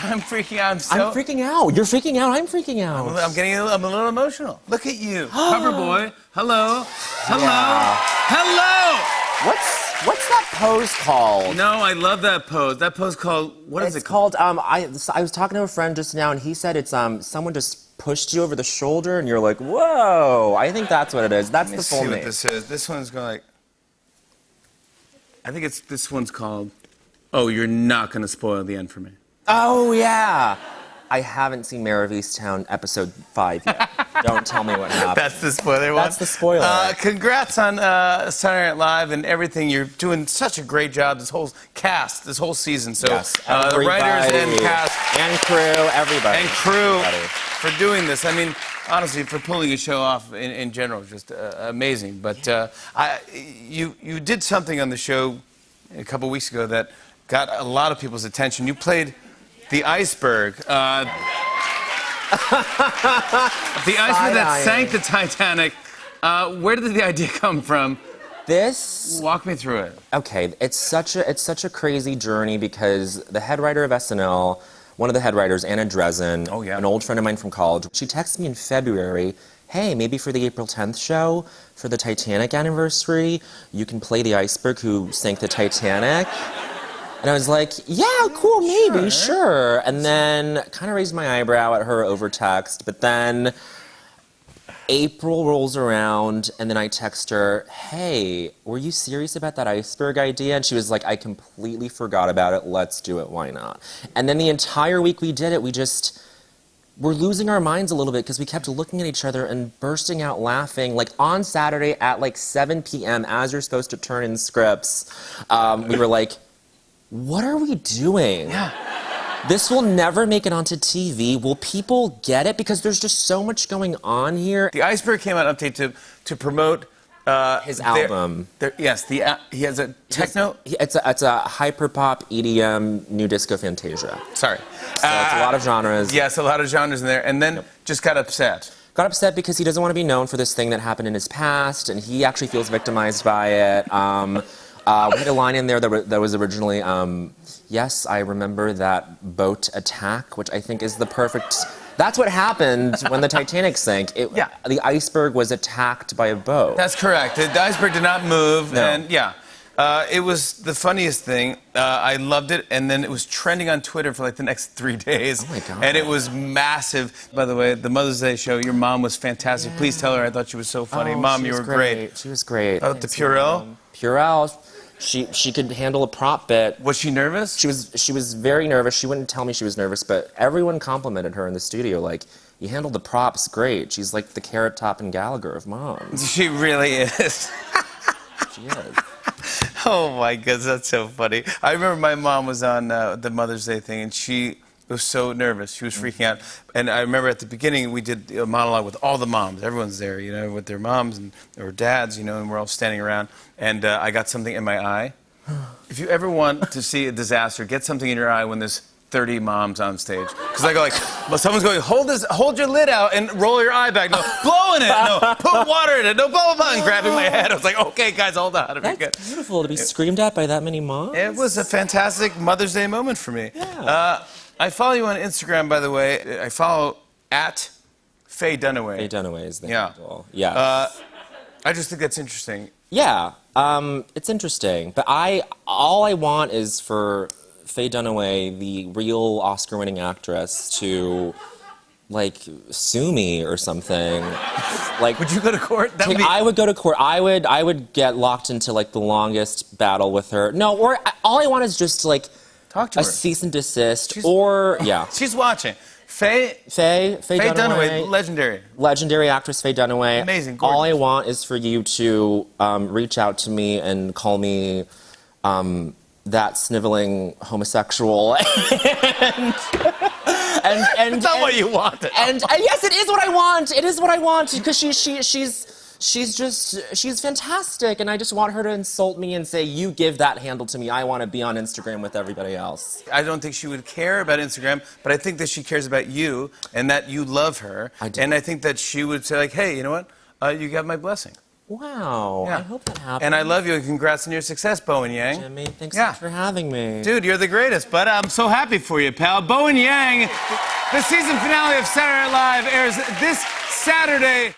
I'm freaking out. I'm so. I'm freaking out. You're freaking out. I'm freaking out. I'm getting. A little, I'm a little emotional. Look at you, cover boy. Hello. Hello. Yeah. Hello. What's what's that pose called? No, I love that pose. That pose called. What is it's it called? called. Um, I I was talking to a friend just now, and he said it's um someone just pushed you over the shoulder, and you're like, whoa. I think that's what it is. That's Let the full see what name. this is. This one's going like. I think it's this one's called. Oh, you're not gonna spoil the end for me. Oh yeah. I haven't seen Mare of Easttown episode five yet. Don't tell me what happened. That's the spoiler one. That's the spoiler. Uh, congrats on uh, Saturday Night Live and everything. You're doing such a great job. This whole cast, this whole season. So yes, uh, the writers and cast and crew, everybody and crew Everybody. for doing this. I mean, honestly, for pulling a show off in, in general, just uh, amazing. But uh, I, you you did something on the show a couple weeks ago that got a lot of people's attention. You played the iceberg. Uh, the iceberg that sank the Titanic. Uh, where did the idea come from? This Walk me through it. okay, it's such a it's such a crazy journey because the head writer of SNL, one of the head writers, Anna Drezen, Oh, yeah. an old friend of mine from college, she texted me in February, "Hey, maybe for the April 10th show, for the Titanic anniversary, you can play the iceberg who sank the Titanic." And I was like, "Yeah, cool, maybe, sure." And then kind of raised my eyebrow at her over text, but then April rolls around, and then I text her, Hey, were you serious about that iceberg idea? And she was like, I completely forgot about it. Let's do it. Why not? And then the entire week we did it, we just were losing our minds a little bit because we kept looking at each other and bursting out laughing. Like on Saturday at like 7 p.m., as you're supposed to turn in scripts, um, we were like, What are we doing? Yeah. This will never make it onto TV. Will people get it? Because there's just so much going on here. The iceberg came out update to to promote uh, His album. their- yes, the uh, he has a techno. He- It's a, it's a hyperpop EDM new disco Fantasia. Sorry, So it's a lot of genres. Yes, a lot of genres in there, and then just got upset. Got upset because he doesn't want to be known for this thing that happened in his past, and he actually feels victimized by it. Um, uh, we had a line in there that, that was originally, um, yes, I remember that boat attack, which I think is the perfect. That's what happened when the Titanic sank. It, Yeah. The iceberg was attacked by a boat. That's correct. The, the iceberg did not move, No. and yeah. Uh, it was the funniest thing. Uh, I loved it, and then it was trending on Twitter for like the next three days. Oh my God. And it was massive. By the way, the Mother's Day show, your mom was fantastic. Please tell her I thought she was so funny. Oh, mom, she you was were great. She was great. Oh, the Purell? Purell. She she could handle a prop bit. Was she nervous? She was she was very nervous. She wouldn't tell me she was nervous, but everyone complimented her in the studio. Like, you handled the props great. She's like the Carrot Top and Gallagher of moms. She really is. She is. Oh my goodness, that's so funny. I remember my mom was on uh, the Mother's Day thing, and she was so nervous. She was freaking out. And I remember at the beginning, we did a monologue with all the moms. Everyone's there, you know, with their moms and or dads, you know, and we're all standing around. And uh, I got something in my eye. If you ever want to see a disaster, get something in your eye when there's 30 moms on stage. Because I go like, well, someone's going, hold this, hold your lid out and roll your eye back. No, blow in it. No, put water in it. No, blah, blah, blah. And grabbing my head. I was like, okay, guys, hold on. It'll be good. That's beautiful to be screamed at by that many moms. It was a fantastic Mother's Day moment for me. Uh, I follow you on Instagram, by the way. I follow at Faye Dunaway. Faye Dunaway is the Yeah. handle. Yeah. Uh, I just think that's interesting. Yeah, um, it's interesting, but I all I want is for Faye Dunaway, the real Oscar-winning actress, to like sue me or something. like, Would you go to court? That would be, I would go to court. I would I would get locked into like the longest battle with her. No, or I- all I want is just like Talk to a her. cease and desist, She's- or yeah, She's watching. Faye, Faye Faye, Faye Dunaway, Dunaway, legendary. legendary actress Faye Dunaway. Amazing, All I want is for you to um, reach out to me and call me um, that sniveling homosexual. and, and, and, That's not and- what you wanted. And uh, yes, it is what I want. It is what I want because she, she, she's. She's just, she's fantastic, and I just want her to insult me and say, You give that handle to me. I want to be on Instagram with everybody else. I don't think she would care about Instagram, but I think that she cares about you and that you love her. I do. And I think that she would say, like, hey, you know what? Uh, you got my blessing. Wow. Yeah. I hope that happens. And I love you and congrats on your success, Bowen Yang. Jimmy, thanks Yeah. so much for having me. Dude, you're the greatest, but I'm so happy for you, pal. Bowen Yang, the season finale of Saturday Night Live airs this Saturday.